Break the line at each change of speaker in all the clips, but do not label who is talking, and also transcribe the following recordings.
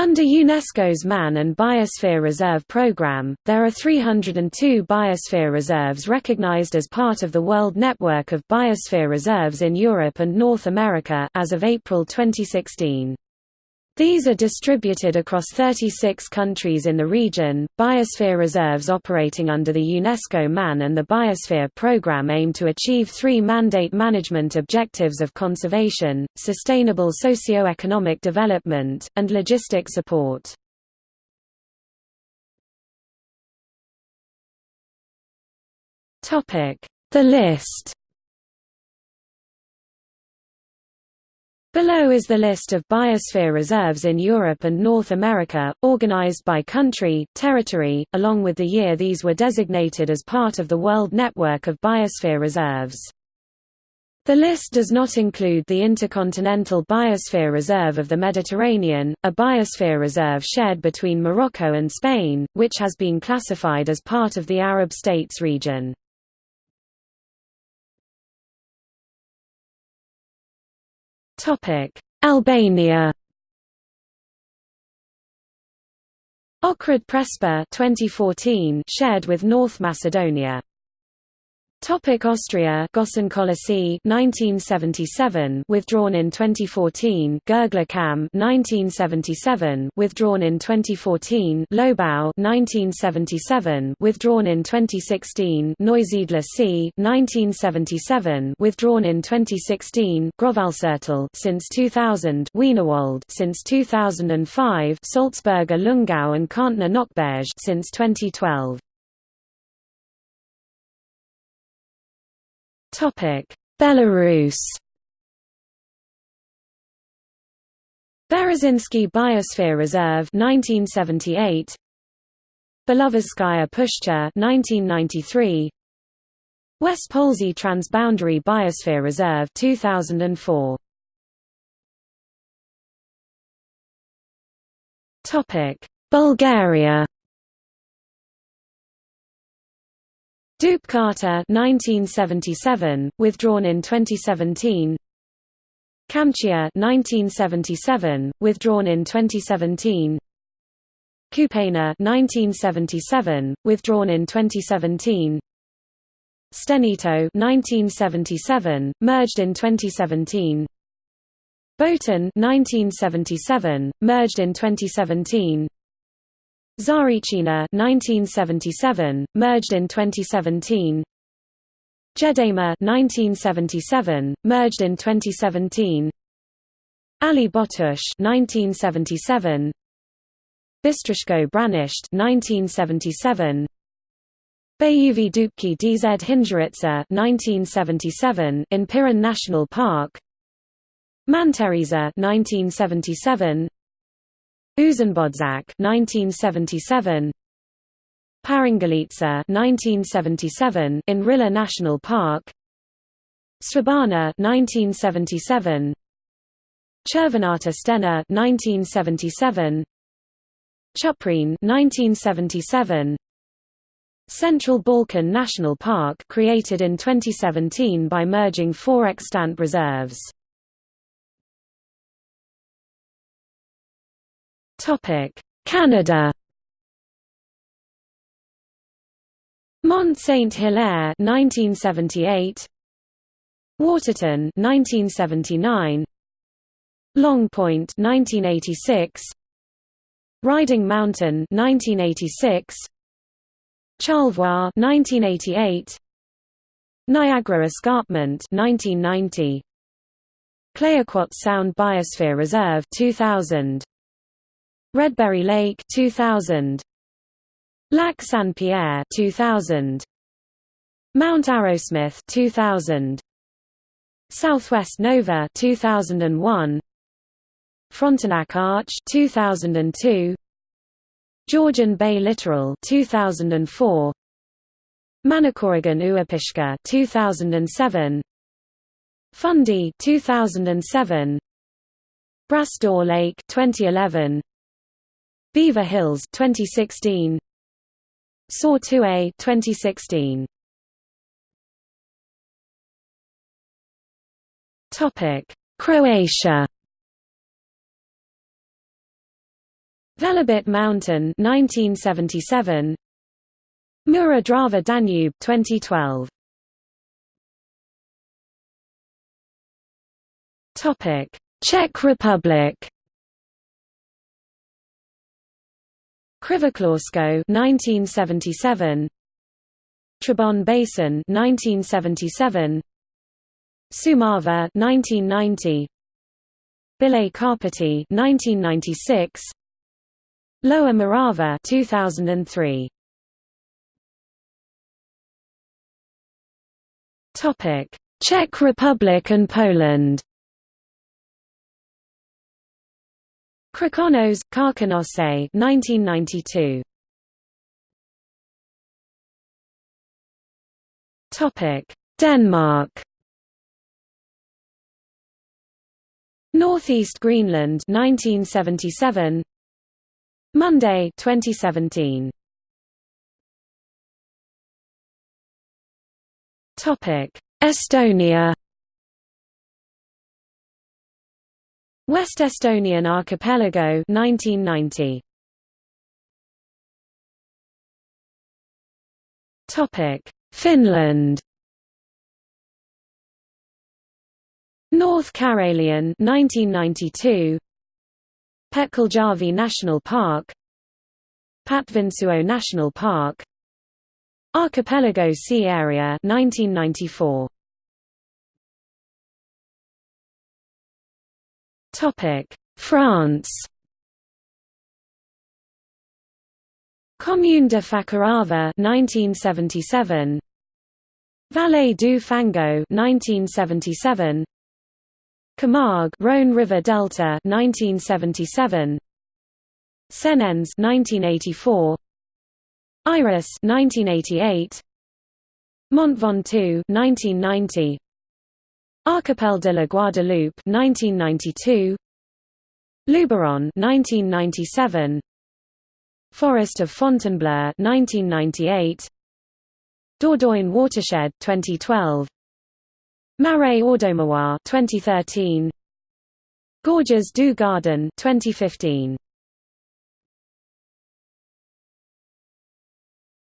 Under UNESCO's Man and Biosphere Reserve Program, there are 302 biosphere reserves recognized as part of the World Network of Biosphere Reserves in Europe and North America as of April 2016. These are distributed across 36 countries in the region. Biosphere reserves operating under the UNESCO MAN and the Biosphere Programme aim to achieve three mandate management objectives of conservation, sustainable socio-economic development, and logistic support. The list Below is the list of biosphere reserves in Europe and North America, organized by country, territory, along with the year these were designated as part of the World Network of Biosphere Reserves. The list does not include the Intercontinental Biosphere Reserve of the Mediterranean, a biosphere reserve shared between Morocco and Spain, which has been classified as part of the Arab States region.
Albania.
Ohrid Prespa 2014 shared with North Macedonia. Topic Austria Gossenköllesee 1977 withdrawn in 2014 Gurgler Kamm 1977 withdrawn in 2014 Lobau 1977 withdrawn in 2016 Neusiedler See 1977 withdrawn in 2016 Grovalsertal since 2000 Wienerwald since 2005 Salzburger Lungau and Kärntner Nockberge since 2012
Belarus.
Berezinski Biosphere Reserve 1978 Belovezskaya Pushcha 1993 West Polsy Transboundary Biosphere Reserve 2004
Topic. Bulgaria
Dupkata 1977, withdrawn in 2017. Kamchia 1977, withdrawn in 2017. Kupena 1977, withdrawn in 2017. Stenito 1977, merged in 2017. Botan 1977, merged in 2017. Zarechina 1977, merged in 2017. Jedema 1977, merged in 2017. Ali Botush 1977. Bistrishko Branisht 1977. Bayuvi DZ Hingeritsa 1977 in Pirin National Park. Manteriza 1977. Uzenbodzak 1977 Parangalitsa 1977 in Rila National Park. Svabana 1977 Chervenata Stena 1977 Chuprin 1977 Central Balkan National Park created in 2017 by merging four extant reserves
Canada.
Mont Saint Hilaire 1978 Waterton 1979 Long Point 1986 Riding Mountain 1986 Charlevoix 1988 Niagara Escarpment 1990 Clayoquot Sound Biosphere Reserve 2000 Redberry Lake 2000 Lac Saint-Pierre 2000 Mount Arrowsmith 2000 Southwest Nova 2001 Frontenac Arch 2002 Georgian Bay Littoral 2004 Manicouagan Uapishka 2007 Fundy 2007 Bras d'Or Lake 2011 Beaver Hills 2016 SAW 2016
Topic Croatia.
Velebit Mountain 1977 Mura Drava Danube 2012
Topic Czech Republic
Křivoklátsko 1977 Trebon Basin 1977 Šumava 1990 Bílé Karpaty 1996 Lower Morava 2003
Topic Czech Republic and Poland
Krkonoše, Karkonoše 1992
Topic. Denmark.
Northeast Greenland 1977 Monday 2017
Topic. Estonia
West Estonian Archipelago 1990
Topic Finland.
North Karelian 1992 Petkeljärvi National Park. Patvinsuo National Park. Archipelago Sea Area 1994
France.
Commune de Fakarava 1977 Vallée du Fango 1977 Camargue Rhône River Delta 1977 Senens 1984 Iris 1988 Mont Ventoux 1990 Archipel de la Guadeloupe 1992 Luberon 1997 Forest of Fontainebleau 1998 Dordogne Watershed 2012 Marais Audomarois 2013 Gorges du Gardon 2015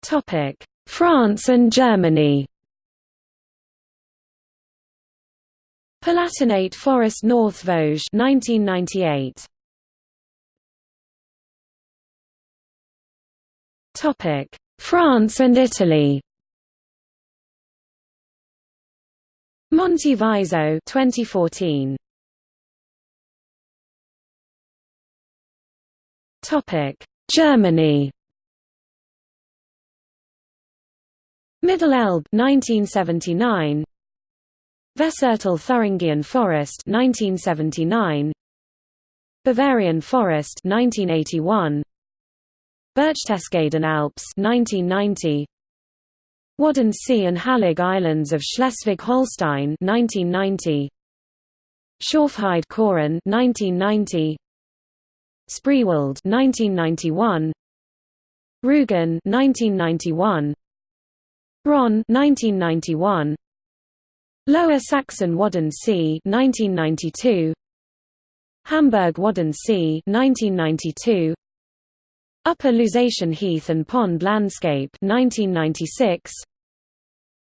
Topic. France and Germany
Palatinate Forest North Vosges 1998
Topic. France and Italy.
Monte Viso 2014
Topic. Germany.
Middle Elbe 1979 Vessertal Thuringian Forest 1979 Bavarian Forest 1981 Berchtesgaden Alps 1990 Wadden Sea and Hallig Islands of Schleswig-Holstein 1990 Schorfheide Chorin 1990 Spreewald 1991 Rügen 1991 Rhön 1991 Lower Saxon Wadden Sea 1992 Hamburg Wadden Sea 1992 Upper Lusatian Heath and Pond Landscape 1996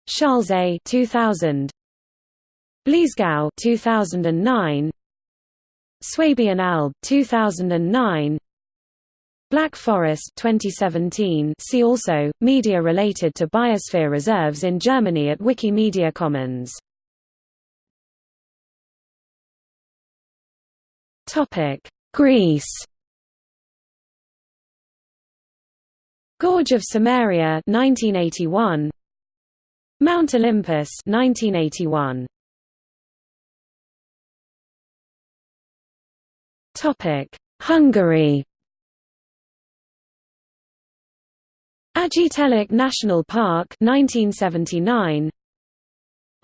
Schalsee 2000 Bliesgau 2009 Swabian Alb 2009 Black Forest 2017 see also media related to biosphere reserves in Germany at Wikimedia Commons
Greece.
Gorge of Samaria 1981 Mount Olympus 1981
Topic Hungary.
Aggtelek National Park 1979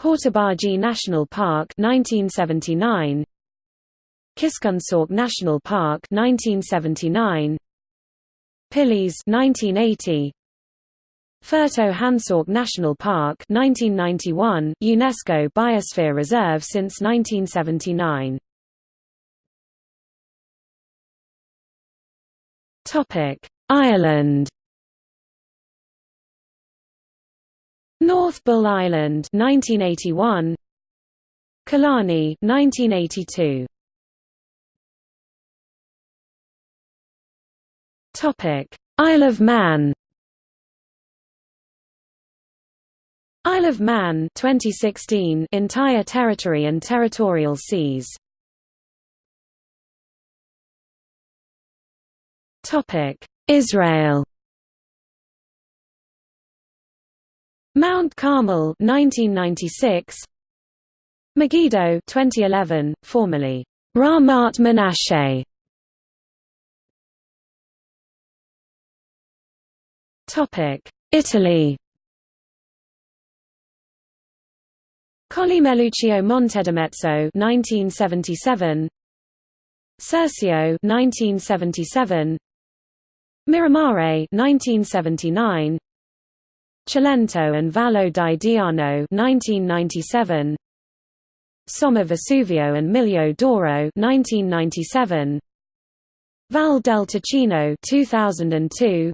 Hortobágy National Park 1979 Kiskunság National Park 1979 Pilis 1980 Fertő-Hanság National Park 1991 UNESCO Biosphere Reserve since 1979
Topic: Ireland. North Bull Island 1981 Killarney 1982 Topic. Isle of Man. Isle of Man 2016 entire territory and territorial seas. Topic. Israel. Mount Carmel 1996 Megiddo 2011 formerly Ramat Menashe Italy. Collimeluccio Montedimezzo 1977 Circeo 1977 Miramare 1979 Cilento and Vallo di Diano 1997 Somma Vesuvio and Miglio d'Oro 1997 Val del Ticino 2002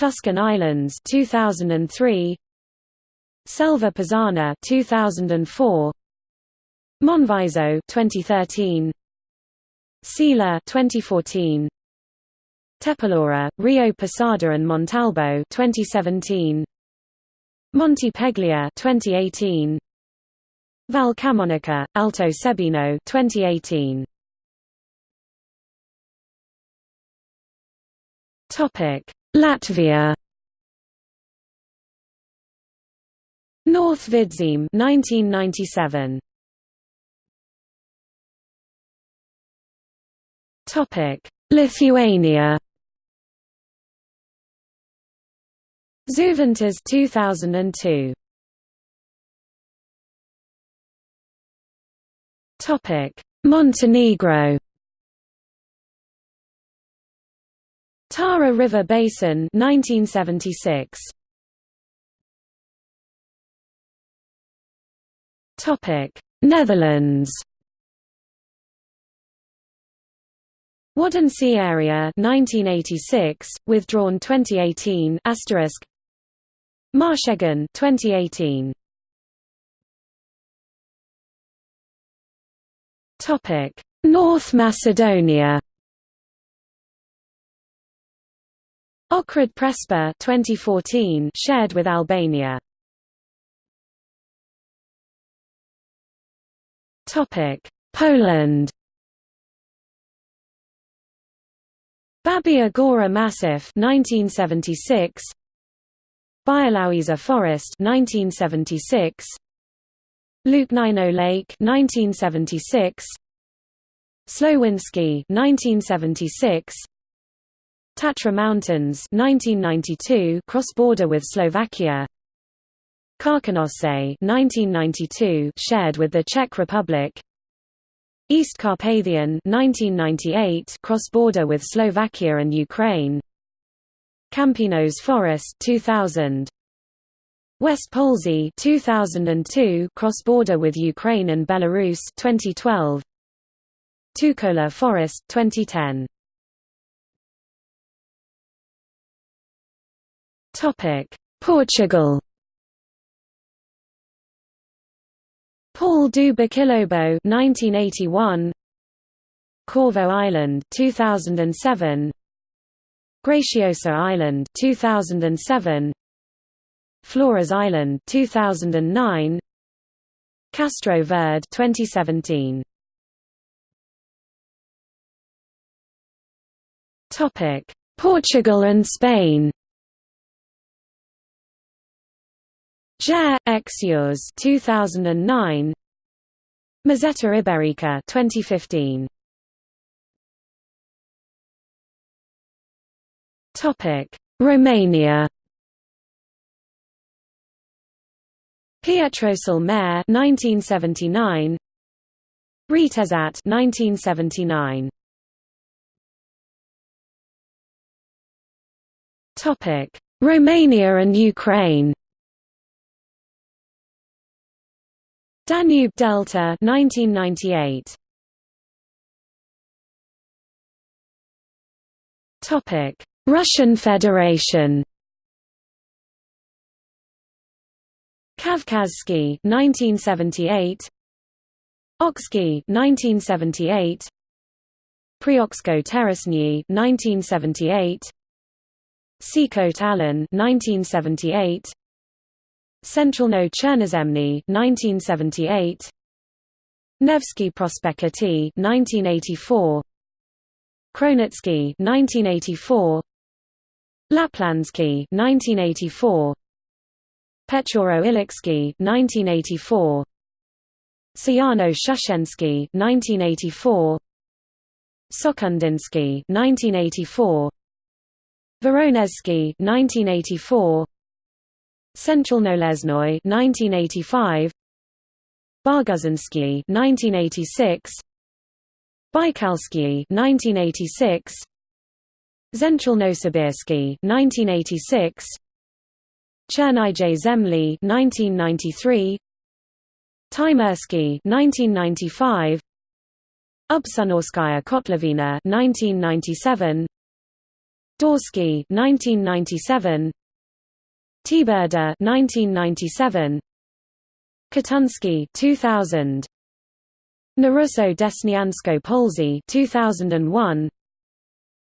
Tuscan Islands 2003 Selva Pisana 2004 Monviso 2013 Sila 2014 Tepilora, Rio Posada and Montalbo 2017 Monte Peglia 2018 Val Camonica, Alto Sebino 2018 Topic Latvia. North Vidzeme 1997 Topic. Lithuania. Žuvintas 2002 Topic. Montenegro Tara River Basin 1976 Topic Netherlands. Wadden Sea Area 1986 withdrawn 2018 asterisk. Maasheggen 2018 Topic North Macedonia Ohrid Prespa 2014 shared with Albania. Topic Poland. Babia Gora Massif 1976 Białowieża Forest 1976 Łuknajno Lake 1976 Slowiński 1976 Tatra Mountains 1992 cross-border with Slovakia. Karkonosze 1992 shared with the Czech Republic. East Carpathian 1998 cross-border with Slovakia and Ukraine. Kampinos Forest 2000 West Polesy 2002 cross-border with Ukraine and Belarus 2012 Tuchola Forest 2010 Portugal. Paul do Boquilobo 1981 Corvo Island 2007 Graciosa Island 2007 Flores Island 2009 Castro Verde 2017 Topic Portugal and Spain Gerês-Xurés 2009 Meseta Iberica 2015 Topic: Romania. Pietrosul Mare 1979 Retezat 1979 Topic. Romania and Ukraine
Croatia, Delta Slovenia. 1998.
Russian Federation.
Kavkazsky 1978 Oksky 1978 Prioksko Terrasny 1978 Sikhote Alin 1978 Centralno Chernozemny 1978 Nevsky Prospekty 1984 Kronotsky 1984 Laplandsky 1984 Pechoro Iliksky 1984 Sayano Shushensky 1984 Sokhondinsky 1984 Voronezhsky 1984 Centralnolesnoy 1985 Barguzinsky 1986 Baikalsky 1986 Zentralnosibirsky 1986 Chernije Zemli 1993 Taimyrsky 1995 Ubsunorskaya Kotlovina 1997 Daursky 1997 Teberda 1997 Katunsky 2000 Narusso Desniansko Polsy 2001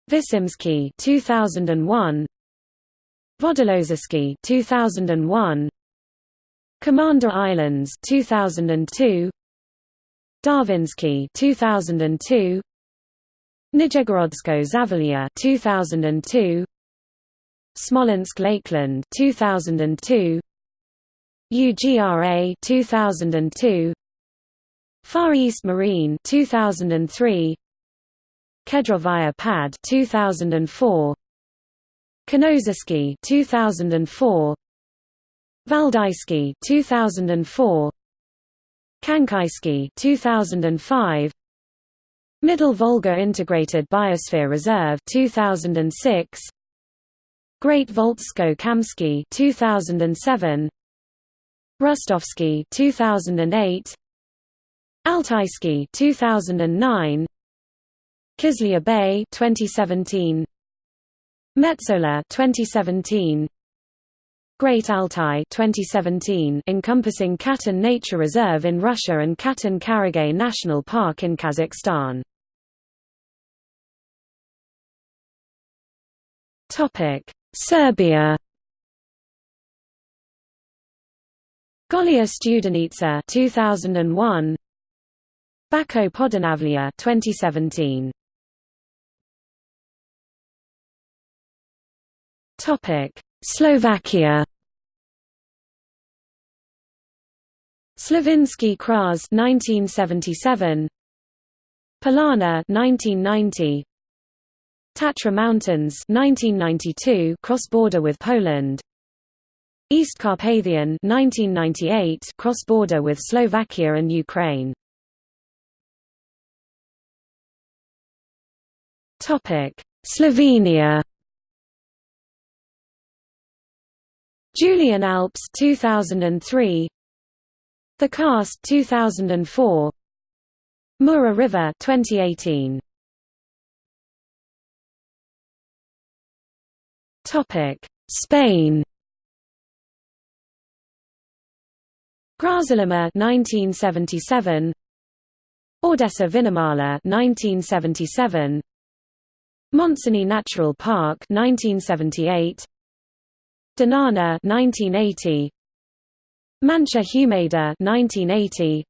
Visimsky 2001 Vodlozersky 2001 Commander Islands 2002 Darvinsky 2002 Nijegorodsko Zavalia 2002 Smolensk Lakeland 2002 UGRA 2002 Far East Marine 2003 Kedrovaya Pad 2004 Kenozersky 2004 Valdaysky 2004 Kankaysky 2005 Middle Volga Integrated Biosphere Reserve 2006 Great Volzhsko-Kamsky 2007 Rostovsky 2008 Altaysky 2009 Kizlyar Bay 2017 Metsola 2017 Great Altai 2017 encompassing Katun Nature Reserve in Russia and Katon Karagay National Park in Kazakhstan.
Topic: Serbia.
Golija Studenica 2001 Bačko Podunavlje 2017
Topic Slovakia.
Slovenský Kras 1977 Polana 1990 Tatra Mountains 1992 cross-border with Poland. East Carpathian 1998 cross-border with Slovakia and Ukraine.
Topic. Slovenia.
Julian Alps 2003 The Karst 2004 Mura River 2018
Spain
Grazalema 1977 Ordesa Viñamala 1977 Montseny Natural Park 1978 Doñana 1980 Mancha Humeda 1980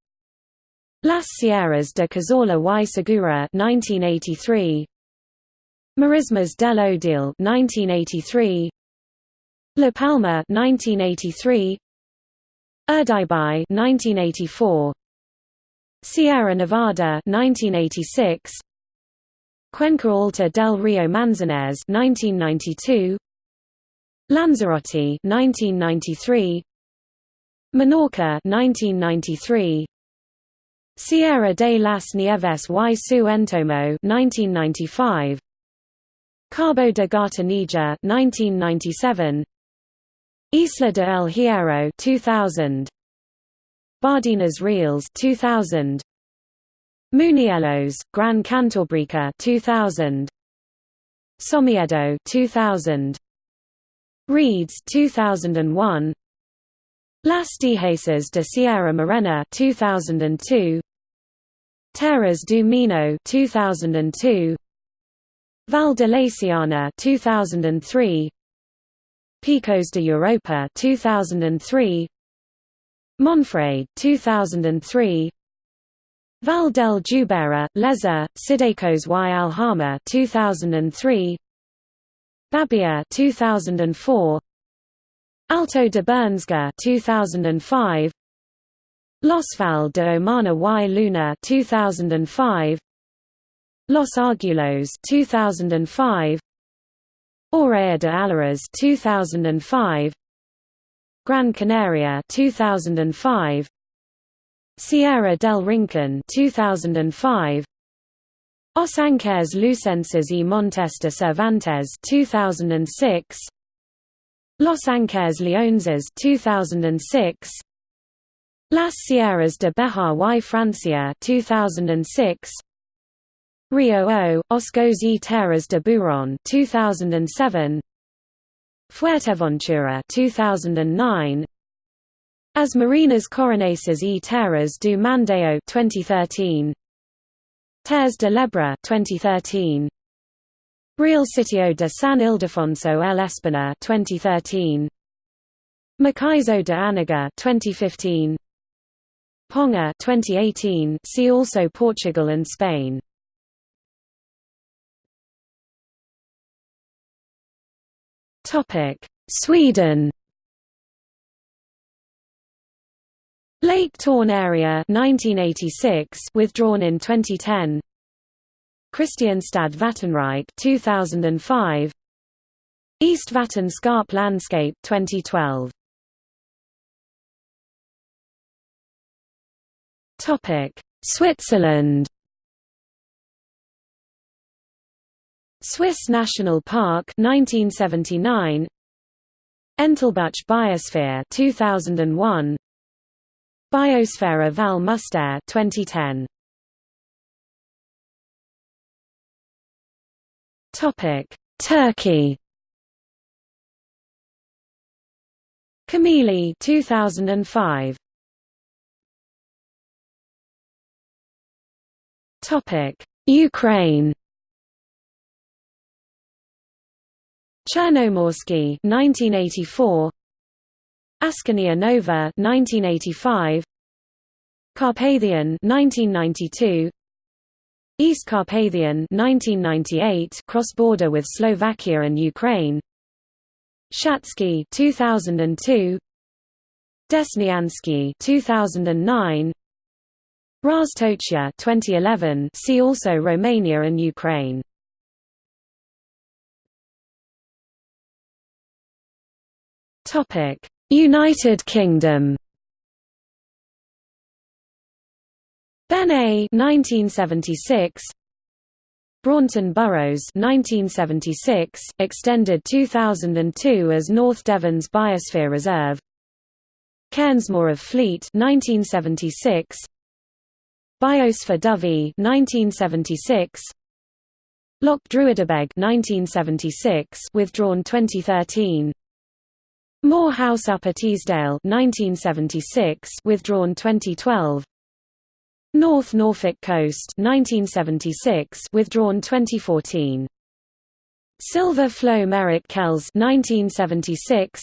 Las Sierras de Cazorla y Segura 1983 Marismas del Odiel 1983 La Palma 1983 Urdaibai 1984 Sierra Nevada 1986 Cuenca Alta del Rio Manzanares 1992 Lanzarote 1993 Menorca 1993 Sierra de las Nieves y su Entorno 1995 Cabo de Gata Níjar 1997 Isla de El Hierro 2000 Bardenas Reales 2000 Muniellos Gran Cantabrica 2000 Somiedo 2000 Reeds 2001 Las Dehesas de Sierra Morena 2002 Terras do Minho 2002 Val de Laciana 2003 Picos de Europa 2003 Monfragüe 2003 Val del Jubera, Leza, Cidacos y Alhama 2003 Babia 2004 Alto de Bernesga 2005 Los Val de Omaña y Luna 2005 Los Argüellos 2005 Área de Allariz 2005 Gran Canaria 2005 Sierra del Rincon 2005 Os Lucenses y Montes de Cervantes 2006 Los Ancares Leoneses 2006 Las Sierras de Bejar y Francia 2006 Rio O, oh oh, Oscos y Terras de Burón 2007 Fuerteventura 2009 As Marinas Coruñesas y Terras do Mandeo 2013 Terres de l'Ebre 2013 Real Sitio de San Ildefonso el Espina 2013 Macizo de Anaga 2015 Ponga 2018 see also Portugal and Spain
Sweden.
Lake Torne area 1986 withdrawn in 2010. Kristianstad Vattenrike 2005. East Vatten Scarp Landscape 2012.
Topic: Switzerland.
Swiss National Park 1979 Entlebuch Biosphere 2001 Biosfera Val Müstair 2010
Topic Turkey.
Camili 2005
Topic Ukraine
Chernomorsky 1984 Askania Nova 1985 Carpathian 1992 East Carpathian 1998 cross-border with Slovakia and Ukraine. Shatsky 2002 Desnyansky 2009 Raztochia 2011 see also Romania and Ukraine
United Kingdom.
Benay 1976 Braunton Burrows 1976 extended 2002 as North Devon's Biosphere Reserve. Cairnsmore of Fleet 1976 Biosfera Dovey 1976 Loch Druidibeg 1976 withdrawn 2013 Moor House Upper Teesdale 1976 withdrawn 2012 North Norfolk Coast 1976 withdrawn 2014 Silver Flowe Merrick Kells 1976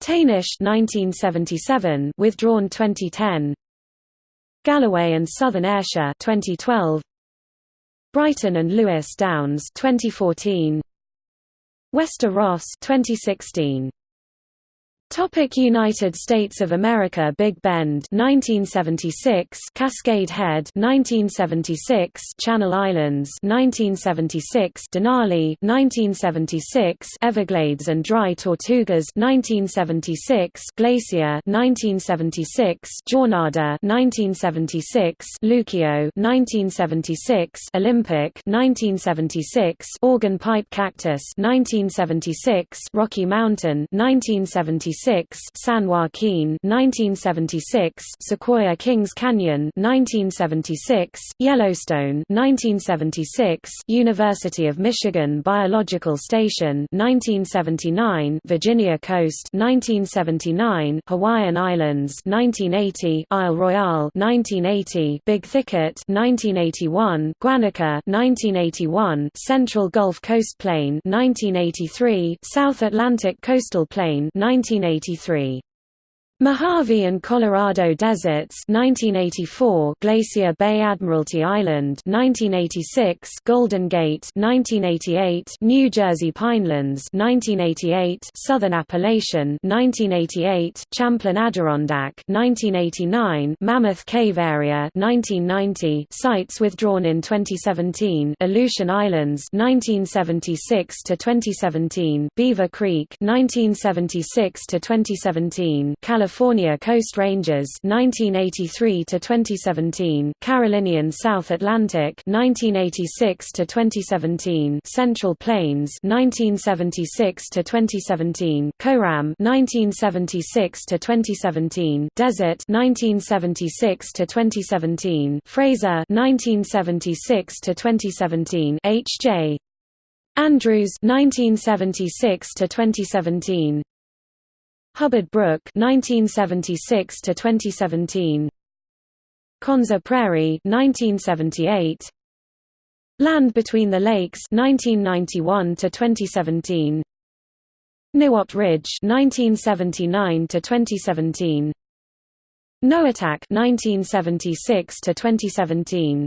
Taynish 1977 withdrawn 2010 Galloway and Southern Ayrshire 2012 Brighton and Lewis Downs 2014 Wester Ross 2016 Topic United States of America Big Bend 1976 Cascade Head 1976 Channel Islands 1976 Denali 1976 Everglades and Dry Tortugas 1976 Glacier 1976 Jornada 1976 Lucio 1976 Olympic 1976 Organ Pipe Cactus 1976 Rocky Mountain 1976 1976 San Joaquin 1976 Sequoia Kings Canyon 1976 Yellowstone 1976 University of Michigan Biological Station 1979 Virginia Coast 1979 Hawaiian Islands 1980 Isle Royale 1980 Big Thicket 1981 Guanica 1981 Central Gulf Coast Plain 1983 South Atlantic Coastal Plain 1983 1983. Mojave and Colorado Deserts 1984 Glacier Bay Admiralty Island 1986 Golden Gate 1988 New Jersey Pinelands 1988 Southern Appalachian 1988 Champlain Adirondack 1989 Mammoth Cave Area 1990 Sites withdrawn in 2017 Aleutian Islands 1976 to 2017 Beaver Creek 1976 to 2017 California California Coast Ranges 1983 to 2017 Carolinian South Atlantic 1986 to 2017 Central Plains 1976 to 2017 CORAM 1976 to 2017 Desert 1976 to 2017 Fraser 1976 to 2017 HJ Andrews 1976 to 2017 Hubbard Brook 1976 to 2017 Konza Prairie 1978 Land Between the Lakes 1991 to 2017 Niwot Ridge 1979 to 2017 Noatak 1976 to 2017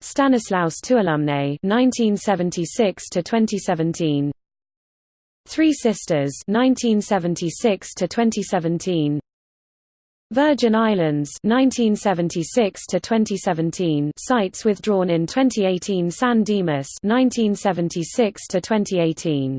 Stanislaus Tuolumne 1976 to 2017 Three Sisters 1976 to 2017 Virgin Islands 1976 to 2017 sites withdrawn in 2018 San Dimas 1976 to 2018